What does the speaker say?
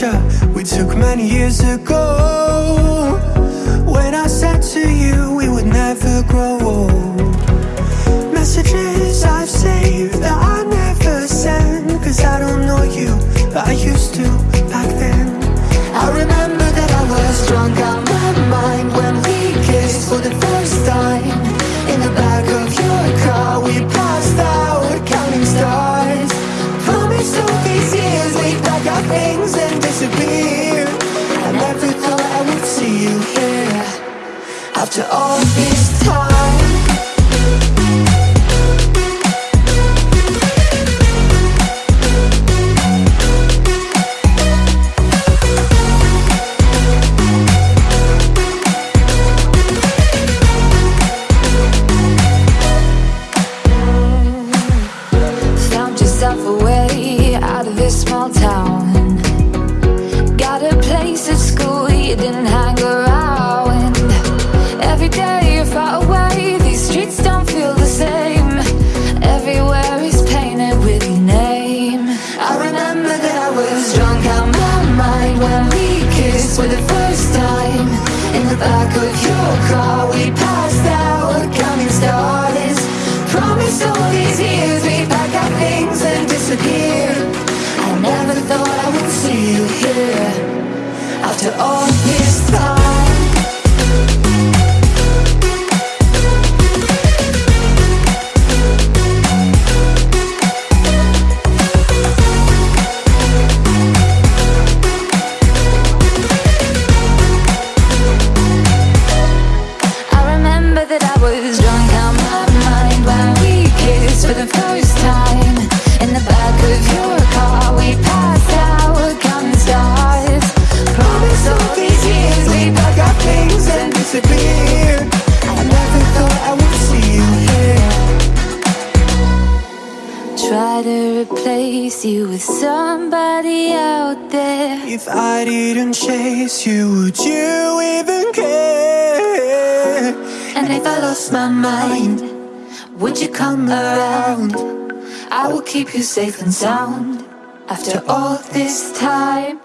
picture we took many years ago. When I said to you we would never grow old Messages I've saved that I never send. Cause I don't know you, but I used to back then. I remember that I was drunk things and disappear. I never thought I would see you here. After all this time. This out my mind when we kissed for the first time. In the back of your car we passed out counting stars Promised all these years we'd pack our things and disappear. I never thought I would see you here. After all Try to replace you with somebody out there. If I didn't chase you, would you even care? And if I lost my mind, would you come around? I will keep you safe and sound after all this time.